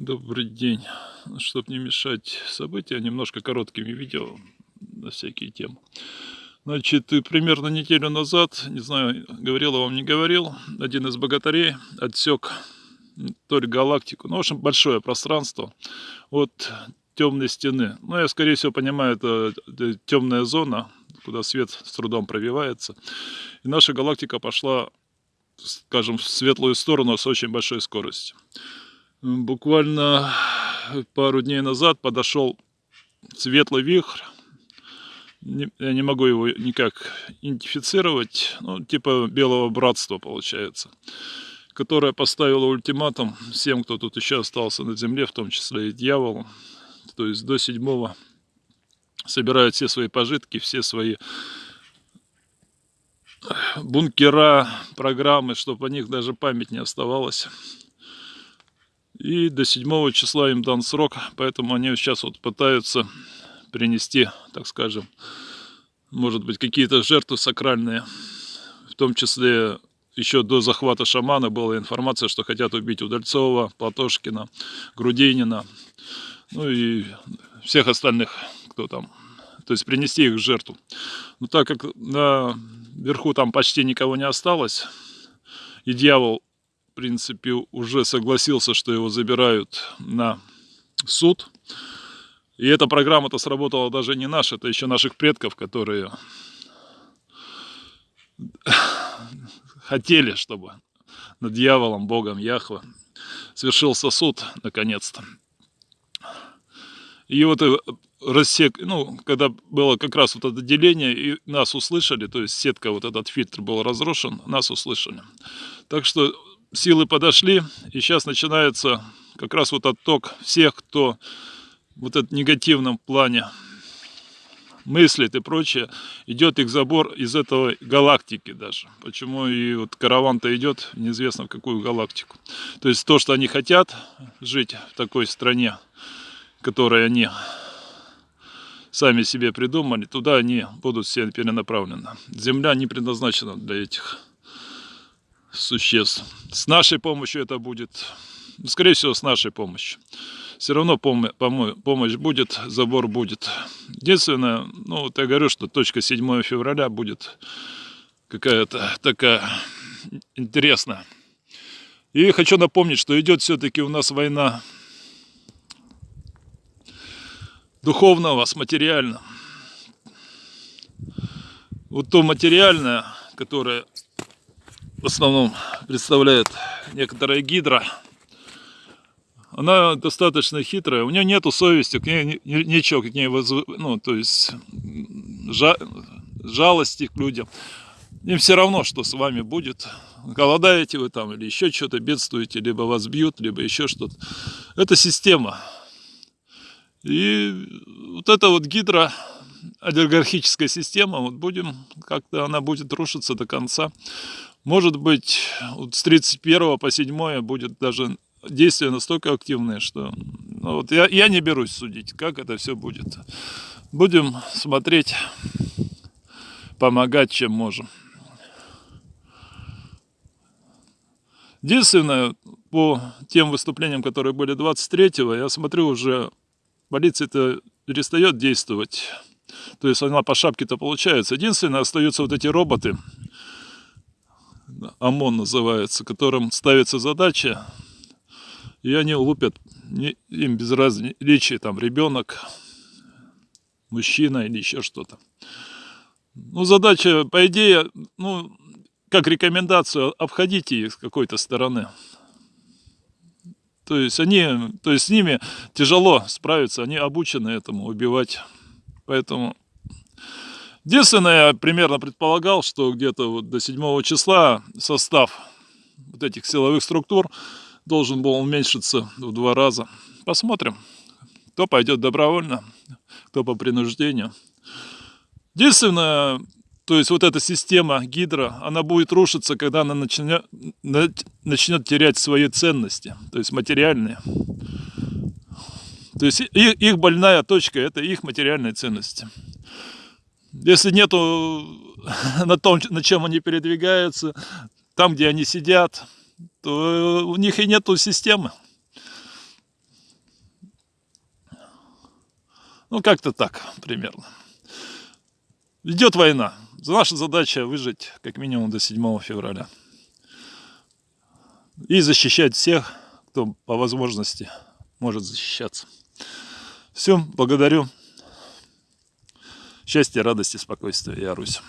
Добрый день. Чтобы не мешать события, немножко короткими видео на всякие темы. Значит, примерно неделю назад, не знаю, говорил я вам, не говорил, один из богатырей отсек то ли галактику, ну, в общем, большое пространство от темной стены. Ну, я, скорее всего, понимаю, это темная зона, куда свет с трудом пробивается. И наша галактика пошла, скажем, в светлую сторону с очень большой скоростью. Буквально пару дней назад подошел светлый вихрь. Я не могу его никак идентифицировать. Ну, типа белого братства получается. Которое поставило ультиматум всем, кто тут еще остался на земле, в том числе и дьяволу. То есть до седьмого собирают все свои пожитки, все свои бункера, программы, чтобы о них даже память не оставалась. И до 7 числа им дан срок, поэтому они сейчас вот пытаются принести, так скажем, может быть, какие-то жертвы сакральные. В том числе еще до захвата шамана была информация, что хотят убить Удальцова, Платошкина, Грудинина, ну и всех остальных, кто там. То есть принести их в жертву. Но так как наверху там почти никого не осталось, и дьявол принципе, уже согласился, что его забирают на суд. И эта программа-то сработала даже не наша, это еще наших предков, которые хотели, чтобы над дьяволом, Богом, Яхве свершился суд, наконец-то. И вот э, рассек, ну, когда было как раз вот это деление, и нас услышали, то есть сетка, вот этот фильтр был разрушен, нас услышали. Так что силы подошли, и сейчас начинается как раз вот отток всех, кто вот этот негативном плане мыслит и прочее, идет их забор из этого галактики даже. Почему и вот караван-то идет неизвестно в какую галактику. То есть то, что они хотят жить в такой стране, которой они сами себе придумали, туда они будут все перенаправлены. Земля не предназначена для этих существ. С нашей помощью это будет, скорее всего, с нашей помощью. Все равно пом пом помощь будет, забор будет. Единственное, ну, вот я говорю, что точка 7 февраля будет какая-то такая интересная. И хочу напомнить, что идет все-таки у нас война духовного с материальным. Вот то материальное, которое в основном представляет некоторая гидра. Она достаточно хитрая, у нее нету совести, к ней ничего, к ней возв... ну, то есть жа... жалости к людям. Им все равно, что с вами будет. Голодаете вы там или еще что-то, бедствуете, либо вас бьют, либо еще что-то. Это система. И вот эта вот гидра, олигархическая система, вот будем, как-то она будет рушиться до конца. Может быть, с 31 по 7 будет даже действие настолько активное, что ну, вот я, я не берусь судить, как это все будет. Будем смотреть, помогать, чем можем. Единственное, по тем выступлениям, которые были 23-го, я смотрю, уже полиция-то перестает действовать. То есть она по шапке-то получается. Единственное, остаются вот эти роботы, ОМОН называется, которым ставится задача, и они лупят, им без различия, там, ребенок, мужчина или еще что-то. Ну, задача, по идее, ну, как рекомендацию, обходите их с какой-то стороны. То есть они, то есть с ними тяжело справиться, они обучены этому убивать. Поэтому Единственное, я примерно предполагал, что где-то вот до 7 числа состав вот этих силовых структур должен был уменьшиться в два раза. Посмотрим, кто пойдет добровольно, кто по принуждению. Единственное, то есть вот эта система гидро, она будет рушиться, когда она начнет, начнет терять свои ценности, то есть материальные. То есть их больная точка – это их материальные ценности. Если нету на том, на чем они передвигаются, там, где они сидят, то у них и нету системы. Ну, как-то так примерно. Идет война. Наша задача выжить как минимум до 7 февраля. И защищать всех, кто по возможности может защищаться. Все, благодарю. Счастья, радости, спокойствия. Я Русь.